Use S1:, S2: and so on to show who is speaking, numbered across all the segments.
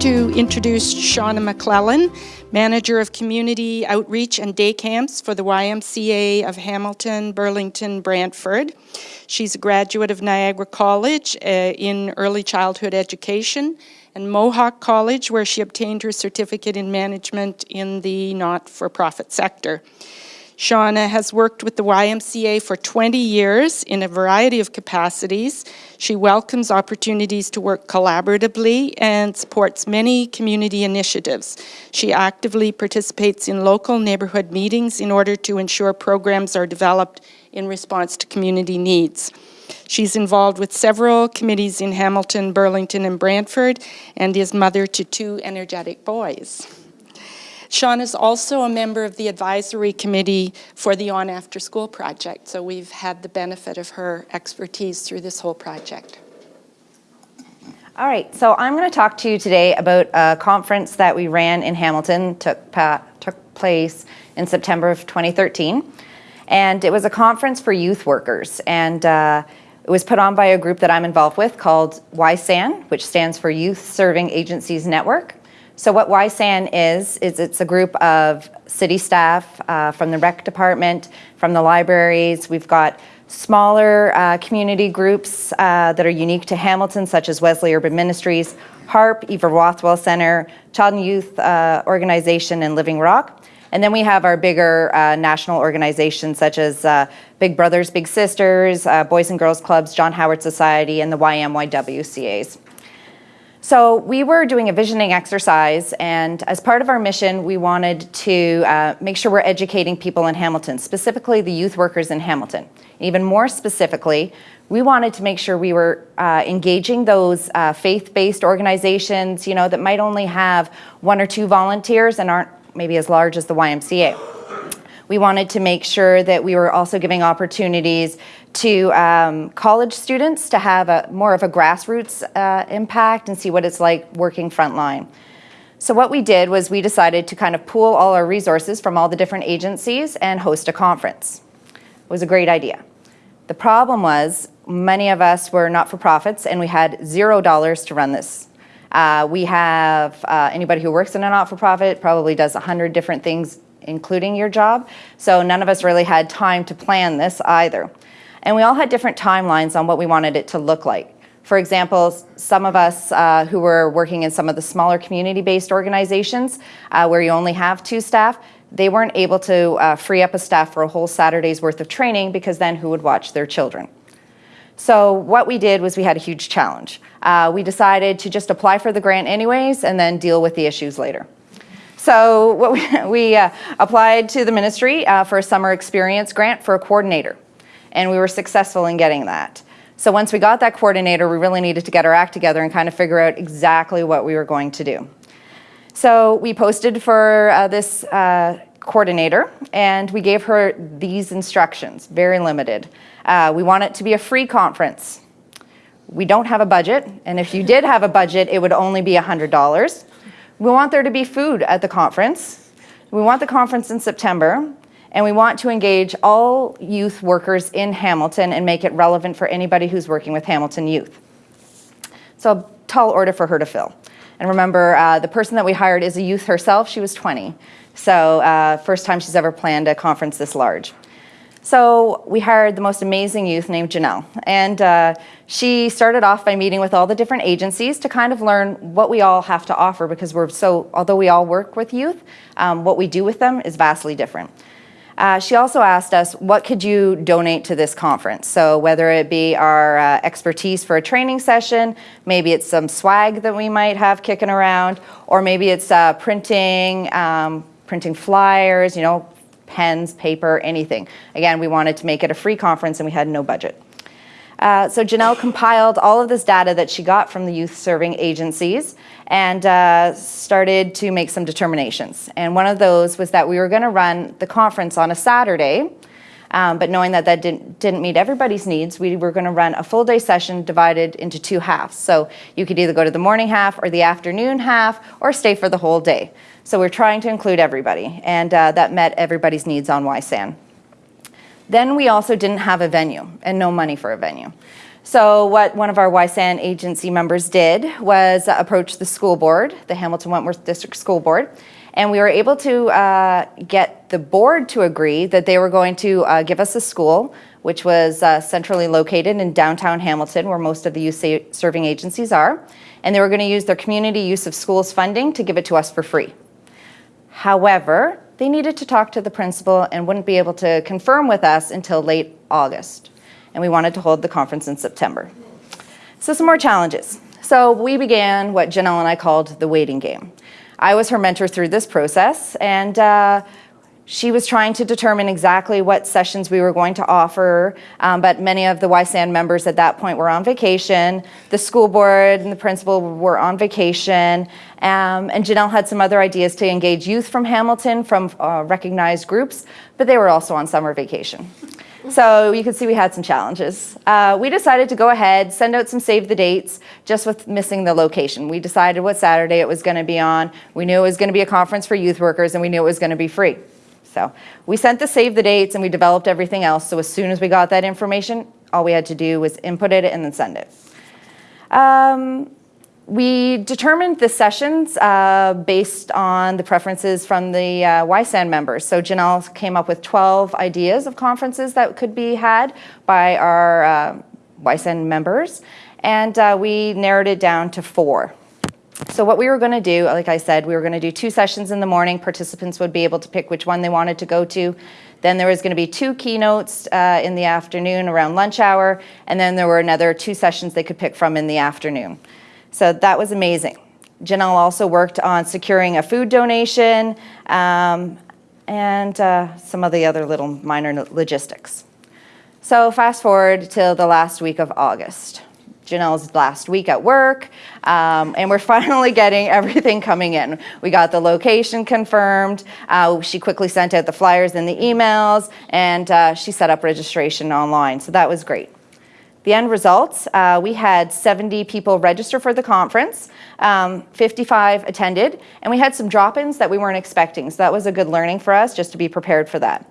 S1: to introduce Shauna McClellan, Manager of Community Outreach and Day Camps for the YMCA of Hamilton, Burlington, Brantford. She's a graduate of Niagara College uh, in early childhood education and Mohawk College, where she obtained her certificate in management in the not-for-profit sector. Shauna has worked with the YMCA for 20 years in a variety of capacities. She welcomes opportunities to work collaboratively and supports many community initiatives. She actively participates in local neighborhood meetings in order to ensure programs are developed in response to community needs. She's involved with several committees in Hamilton, Burlington, and Brantford, and is mother to two energetic boys. Sean is also a member of the advisory committee for the On After School project, so we've had the benefit of her expertise through this whole project.
S2: All right, so I'm going to talk to you today about a conference that we ran in Hamilton, took, took place in September of 2013. And it was a conference for youth workers. And uh, it was put on by a group that I'm involved with called YSAN, which stands for Youth Serving Agencies Network. So what YSAN is, is it's a group of city staff uh, from the rec department, from the libraries. We've got smaller uh, community groups uh, that are unique to Hamilton, such as Wesley Urban Ministries, HARP, Eva Rothwell Center, Child and Youth uh, Organization, and Living Rock. And then we have our bigger uh, national organizations such as uh, Big Brothers Big Sisters, Boys and Girls Clubs, John Howard Society, and the YMYWCAs. So we were doing a visioning exercise and as part of our mission, we wanted to uh, make sure we're educating people in Hamilton, specifically the youth workers in Hamilton. Even more specifically, we wanted to make sure we were uh, engaging those uh, faith-based organizations, you know, that might only have one or two volunteers and aren't maybe as large as the YMCA. We wanted to make sure that we were also giving opportunities to um, college students to have a more of a grassroots uh, impact and see what it's like working frontline. So what we did was we decided to kind of pool all our resources from all the different agencies and host a conference. It was a great idea. The problem was many of us were not-for-profits and we had zero dollars to run this. Uh, we have uh, anybody who works in a not-for-profit probably does a hundred different things including your job. So none of us really had time to plan this either. And we all had different timelines on what we wanted it to look like. For example, some of us uh, who were working in some of the smaller community-based organizations uh, where you only have two staff, they weren't able to uh, free up a staff for a whole Saturday's worth of training because then who would watch their children? So what we did was we had a huge challenge. Uh, we decided to just apply for the grant anyways and then deal with the issues later. So what we, we uh, applied to the ministry uh, for a summer experience grant for a coordinator, and we were successful in getting that. So once we got that coordinator, we really needed to get our act together and kind of figure out exactly what we were going to do. So we posted for uh, this uh, coordinator, and we gave her these instructions, very limited. Uh, we want it to be a free conference. We don't have a budget, and if you did have a budget, it would only be $100. We want there to be food at the conference. We want the conference in September, and we want to engage all youth workers in Hamilton and make it relevant for anybody who's working with Hamilton youth. So a tall order for her to fill. And remember, uh, the person that we hired is a youth herself. She was 20. So uh, first time she's ever planned a conference this large. So we hired the most amazing youth named Janelle. And uh, she started off by meeting with all the different agencies to kind of learn what we all have to offer because we're so, although we all work with youth, um, what we do with them is vastly different. Uh, she also asked us, what could you donate to this conference? So whether it be our uh, expertise for a training session, maybe it's some swag that we might have kicking around, or maybe it's uh, printing, um, printing flyers, you know, pens, paper, anything. Again, we wanted to make it a free conference and we had no budget. Uh, so Janelle compiled all of this data that she got from the youth serving agencies and uh, started to make some determinations. And one of those was that we were gonna run the conference on a Saturday, um, but knowing that that didn't, didn't meet everybody's needs, we were gonna run a full day session divided into two halves. So you could either go to the morning half or the afternoon half or stay for the whole day. So we're trying to include everybody, and uh, that met everybody's needs on YSAN. Then we also didn't have a venue and no money for a venue. So what one of our YSAN agency members did was approach the school board, the Hamilton Wentworth District School Board, and we were able to uh, get the board to agree that they were going to uh, give us a school, which was uh, centrally located in downtown Hamilton, where most of the youth serving agencies are, and they were going to use their community use of schools funding to give it to us for free. However, they needed to talk to the principal and wouldn't be able to confirm with us until late August. And we wanted to hold the conference in September. So some more challenges. So we began what Janelle and I called the waiting game. I was her mentor through this process, and uh, she was trying to determine exactly what sessions we were going to offer, um, but many of the YSAN members at that point were on vacation. The school board and the principal were on vacation, um, and Janelle had some other ideas to engage youth from Hamilton from uh, recognized groups, but they were also on summer vacation. So you can see we had some challenges. Uh, we decided to go ahead, send out some save the dates, just with missing the location. We decided what Saturday it was going to be on. We knew it was going to be a conference for youth workers, and we knew it was going to be free. So we sent the save the dates, and we developed everything else. So as soon as we got that information, all we had to do was input it and then send it. Um, we determined the sessions uh, based on the preferences from the uh, YSAN members. So Janelle came up with 12 ideas of conferences that could be had by our uh, YSAN members, and uh, we narrowed it down to four. So what we were going to do, like I said, we were going to do two sessions in the morning. Participants would be able to pick which one they wanted to go to. Then there was going to be two keynotes uh, in the afternoon around lunch hour, and then there were another two sessions they could pick from in the afternoon. So that was amazing. Janelle also worked on securing a food donation um, and uh, some of the other little minor logistics. So fast forward till the last week of August. Janelle's last week at work, um, and we're finally getting everything coming in. We got the location confirmed. Uh, she quickly sent out the flyers and the emails, and uh, she set up registration online. So that was great. The end results, uh, we had 70 people register for the conference, um, 55 attended, and we had some drop-ins that we weren't expecting. So that was a good learning for us, just to be prepared for that.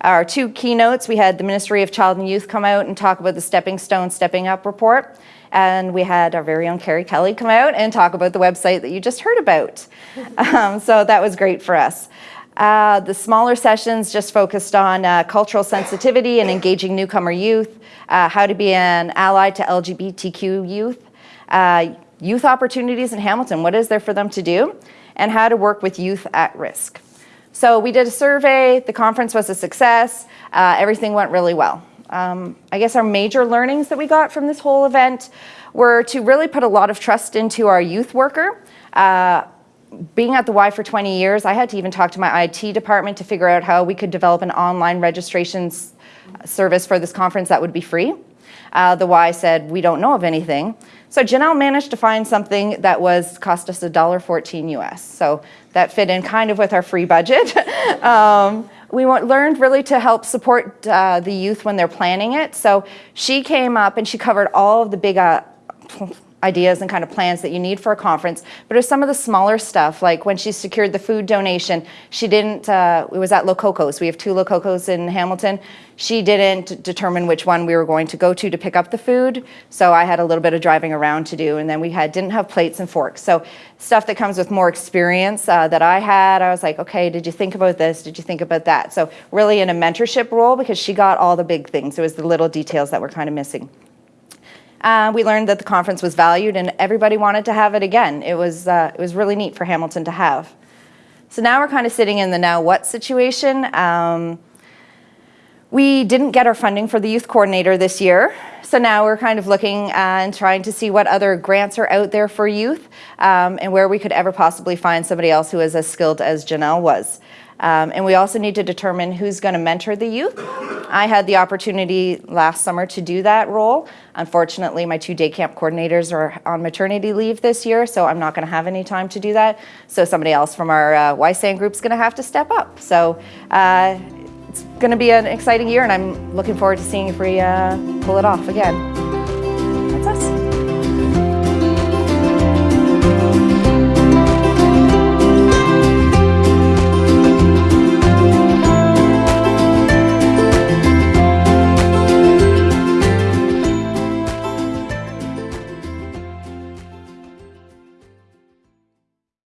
S2: Our two keynotes, we had the Ministry of Child and Youth come out and talk about the Stepping Stone Stepping Up report. And we had our very own Carrie Kelly come out and talk about the website that you just heard about. um, so that was great for us. Uh, the smaller sessions just focused on uh, cultural sensitivity and engaging newcomer youth, uh, how to be an ally to LGBTQ youth, uh, youth opportunities in Hamilton, what is there for them to do, and how to work with youth at risk. So we did a survey, the conference was a success, uh, everything went really well. Um, I guess our major learnings that we got from this whole event were to really put a lot of trust into our youth worker. Uh, being at the Y for 20 years, I had to even talk to my IT department to figure out how we could develop an online registrations service for this conference that would be free. Uh, the Y said, we don't know of anything. So Janelle managed to find something that was cost us $1.14 US. So that fit in kind of with our free budget. um, we learned really to help support uh, the youth when they're planning it. So she came up and she covered all of the big uh, ideas and kind of plans that you need for a conference, but it was some of the smaller stuff, like when she secured the food donation, she didn't, uh, it was at Lococos. We have two Lococos in Hamilton. She didn't determine which one we were going to go to to pick up the food, so I had a little bit of driving around to do, and then we had didn't have plates and forks. So stuff that comes with more experience uh, that I had, I was like, okay, did you think about this? Did you think about that? So really in a mentorship role because she got all the big things. It was the little details that were kind of missing. Uh, we learned that the conference was valued and everybody wanted to have it again. It was, uh, it was really neat for Hamilton to have. So now we're kind of sitting in the now what situation. Um, we didn't get our funding for the youth coordinator this year. So now we're kind of looking and trying to see what other grants are out there for youth um, and where we could ever possibly find somebody else who is as skilled as Janelle was. Um, and we also need to determine who's going to mentor the youth. I had the opportunity last summer to do that role. Unfortunately, my two day camp coordinators are on maternity leave this year, so I'm not going to have any time to do that. So somebody else from our uh, YSAN group is going to have to step up. So uh, it's going to be an exciting year, and I'm looking forward to seeing if we uh, pull it off again.